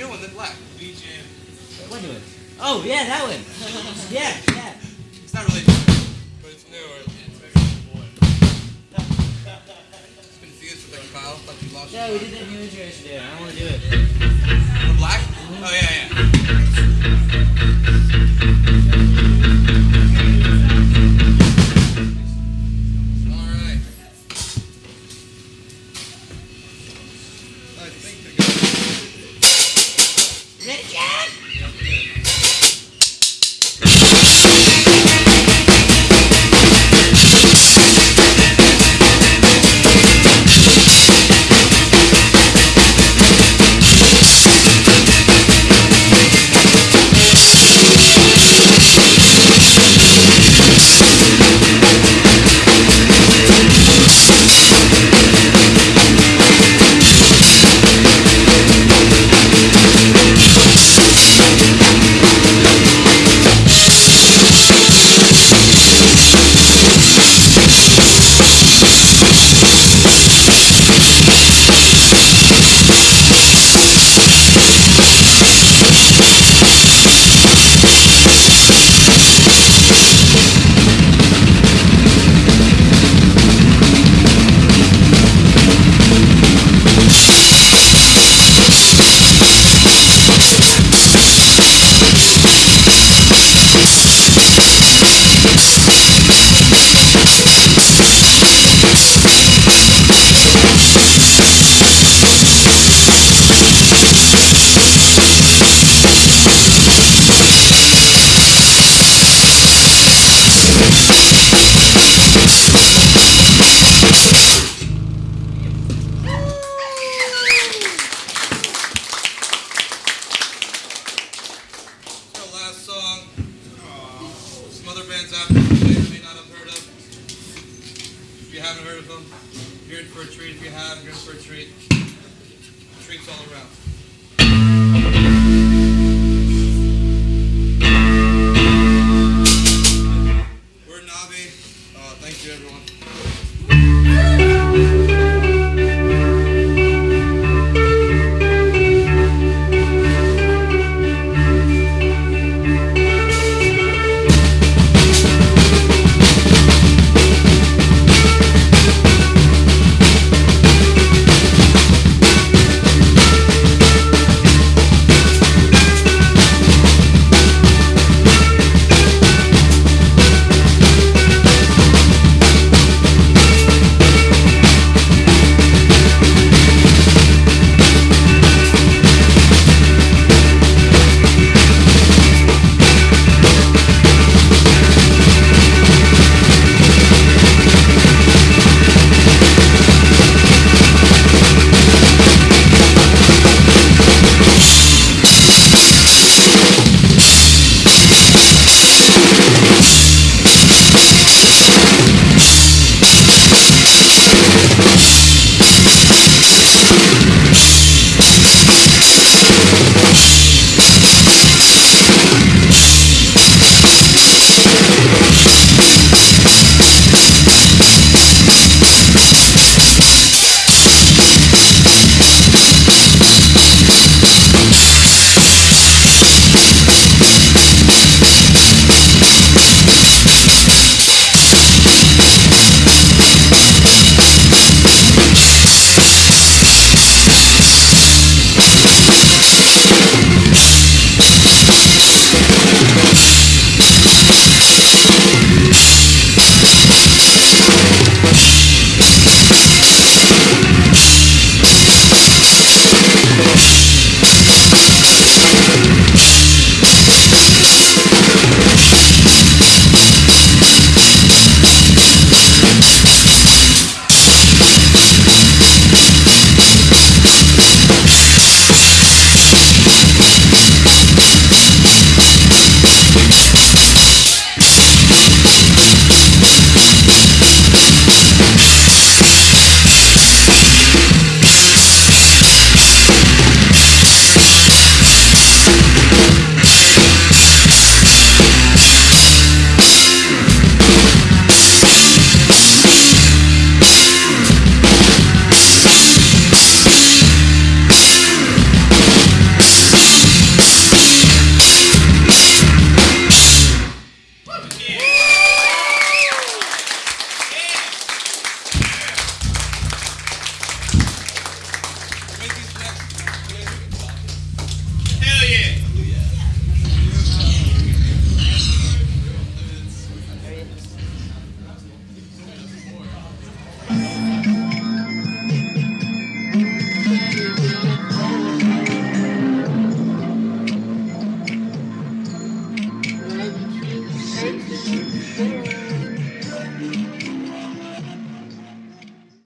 New one, then black. What new one? Oh, yeah, that one. Yeah, yeah. It's not really new, but it's newer. Confused with like Kyle. Thought you lost. Yeah, we did that new intro yesterday. I don't want to do it. The black? Mm-hmm. Oh yeah, yeah. All right. I think they're Uh, thank you, everyone.